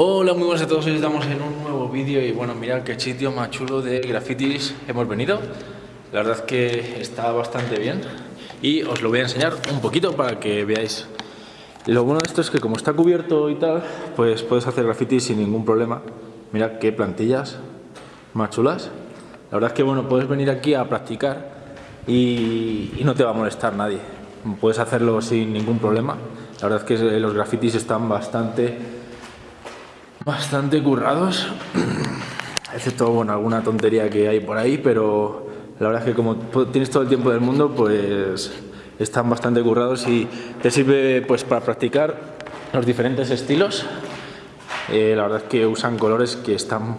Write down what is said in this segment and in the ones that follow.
Hola, muy buenas a todos, hoy estamos en un nuevo vídeo y bueno, mirad qué sitio más chulo de grafitis hemos venido. La verdad es que está bastante bien y os lo voy a enseñar un poquito para que veáis. Lo bueno de esto es que como está cubierto y tal, pues puedes hacer grafitis sin ningún problema. Mirad qué plantillas más chulas. La verdad es que bueno, puedes venir aquí a practicar y, y no te va a molestar nadie. Puedes hacerlo sin ningún problema. La verdad es que los grafitis están bastante bastante currados, excepto bueno, alguna tontería que hay por ahí, pero la verdad es que como tienes todo el tiempo del mundo, pues están bastante currados y te sirve pues para practicar los diferentes estilos. Eh, la verdad es que usan colores que están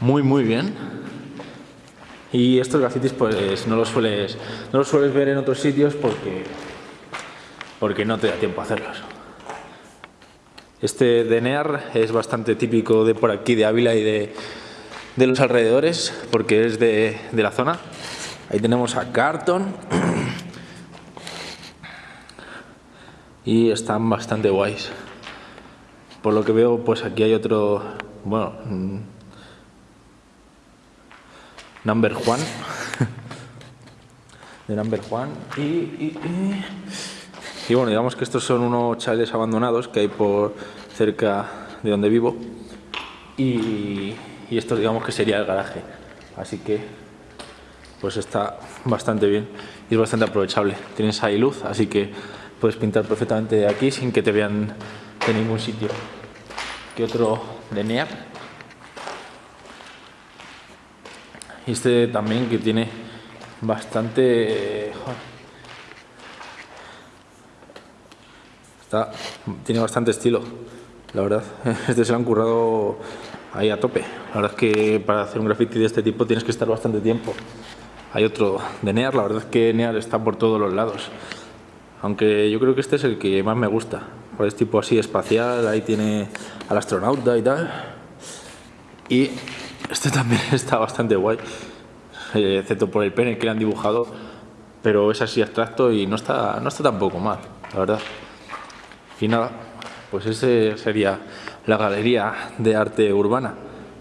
muy muy bien y estos grafitis pues no los sueles no los sueles ver en otros sitios porque porque no te da tiempo a hacerlos. Este Denear es bastante típico de por aquí, de Ávila y de, los alrededores, porque es de, la zona. Ahí tenemos a Carton. Y están bastante guays. Por lo que veo, pues aquí hay otro, bueno, mm, Number One. de Number y y bueno, digamos que estos son unos chales abandonados que hay por cerca de donde vivo. Y, esto digamos que sería el garaje. Así que pues está bastante bien y es bastante aprovechable. Tienes ahí luz, así que puedes pintar perfectamente de aquí sin que te vean de ningún sitio. ¿Qué otro de NEAR? Y este también que tiene bastante... tiene bastante estilo, la verdad. Este se lo han currado ahí a tope. La verdad es que para hacer un graffiti de este tipo tienes que estar bastante tiempo. Hay otro de Near, la verdad es que Near está por todos los lados. Aunque yo creo que este es el que más me gusta. Pues es tipo así espacial, ahí tiene al astronauta y tal. Y este también está bastante guay. Eh, excepto por el pene que le han dibujado. Pero es así abstracto y no está, no está tampoco mal, la verdad. Y nada, pues ese sería la galería de arte urbana.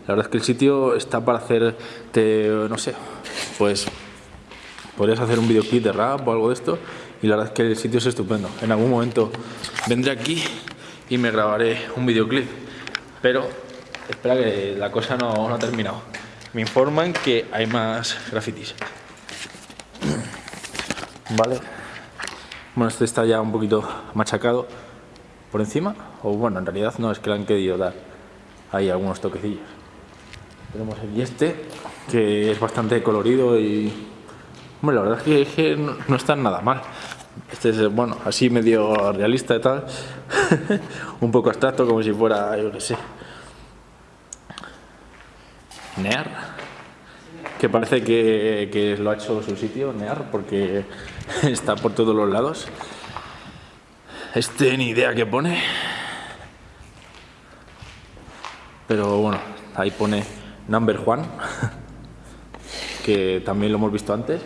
La verdad es que el sitio está para hacerte, no sé, pues podrías hacer un videoclip de rap o algo de esto y la verdad es que el sitio es estupendo. En algún momento vendré aquí y me grabaré un videoclip, pero espera que la cosa no, no ha terminado. Me informan que hay más grafitis. Vale. Bueno, este está ya un poquito machacado por encima, o bueno, en realidad no, es que le han querido dar ahí algunos toquecillos. Tenemos aquí este, que es bastante colorido y... Bueno, la verdad es que, no, está nada mal. Este es, bueno, así medio realista y tal. Un poco abstracto, como si fuera, yo qué sé. Near. Que parece que, que lo ha hecho su sitio, Near, porque está por todos los lados. Este ni idea que pone. Pero bueno, ahí pone Number One, que también lo hemos visto antes.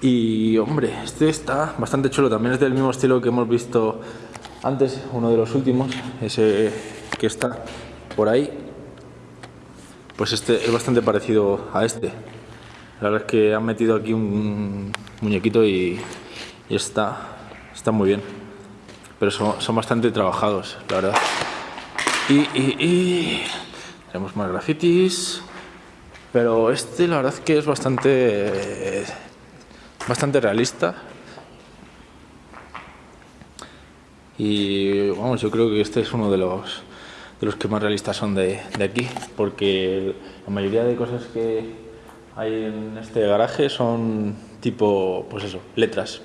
Y hombre, este está bastante chulo, también es del mismo estilo que hemos visto antes, uno de los últimos, ese que está por ahí. Pues este es bastante parecido a este. La verdad es que han metido aquí un muñequito y, y está, está muy bien pero son, bastante trabajados, la verdad. Y, tenemos más grafitis, pero este la verdad que es bastante, bastante realista. Y vamos, yo creo que este es uno de los, de los que más realistas son de, de aquí, porque la mayoría de cosas que hay en este garaje son tipo, pues eso, letras.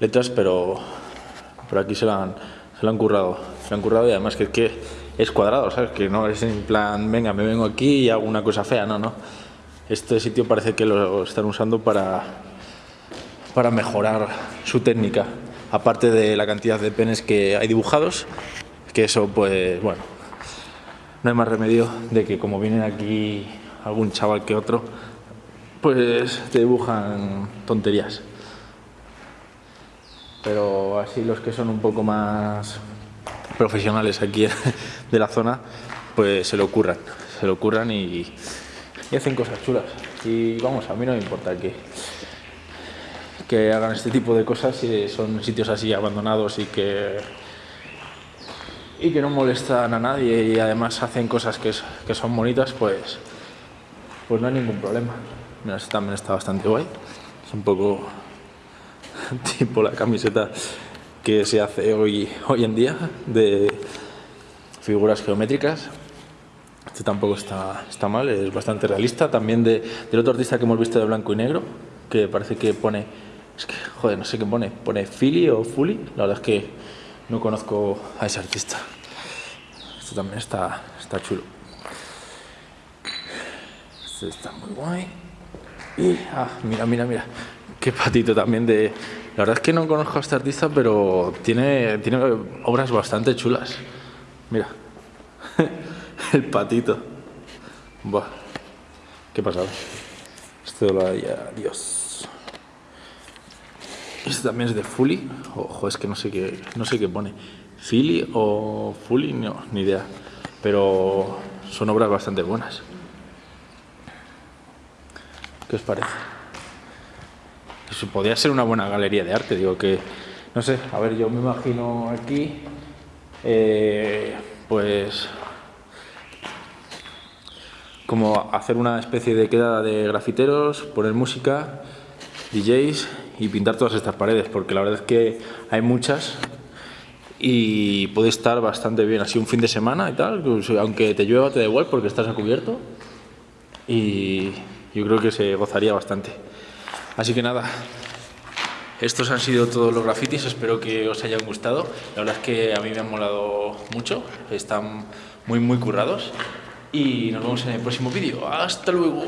Letras, pero pero aquí se lo han, se lo han currado, se lo han currado y además que que es cuadrado, ¿sabes? Que no es en plan, venga, me vengo aquí y hago una cosa fea, no, no. Este sitio parece que lo están usando para, para mejorar su técnica, aparte de la cantidad de penes que hay dibujados, que eso pues, bueno, no hay más remedio de que como vienen aquí algún chaval que otro, pues te dibujan tonterías pero así los que son un poco más profesionales aquí de la zona, pues se lo ocurran, se lo ocurran y, hacen cosas chulas. Y vamos, a mí no me importa que, que hagan este tipo de cosas si son sitios así abandonados y que y que no molestan a nadie y además hacen cosas que, que son bonitas, pues, pues no hay ningún problema. Mira, este también está bastante guay. Es un poco tipo la camiseta que se hace hoy, hoy en día de figuras geométricas. Este tampoco está, está mal, es bastante realista. También de, del otro artista que hemos visto de blanco y negro, que parece que pone... Es que, joder, no sé qué pone. ¿Pone Philly o Fully? La verdad es que no conozco a ese artista. Esto también está, está chulo. Este está muy guay. Y, ah, mira, mira, mira. Qué patito también de... La verdad es que no conozco a este artista, pero tiene, tiene obras bastante chulas. Mira. El patito. Buah. Qué pasado. Esto lo haría Dios. Este también es de Fully. Ojo, es que no sé qué, no sé qué pone. Philly o Fully, no, ni idea. Pero son obras bastante buenas. ¿Qué os parece? Eso podría ser una buena galería de arte, digo que, no sé, a ver, yo me imagino aquí, eh, pues, como hacer una especie de quedada de grafiteros, poner música, DJs y pintar todas estas paredes, porque la verdad es que hay muchas y puede estar bastante bien, así un fin de semana y tal, pues, aunque te llueva te da igual porque estás a cubierto y yo creo que se gozaría bastante. Así que nada, estos han sido todos los grafitis, espero que os hayan gustado. La verdad es que a mí me han molado mucho, están muy muy currados. Y nos vemos en el próximo vídeo. ¡Hasta luego!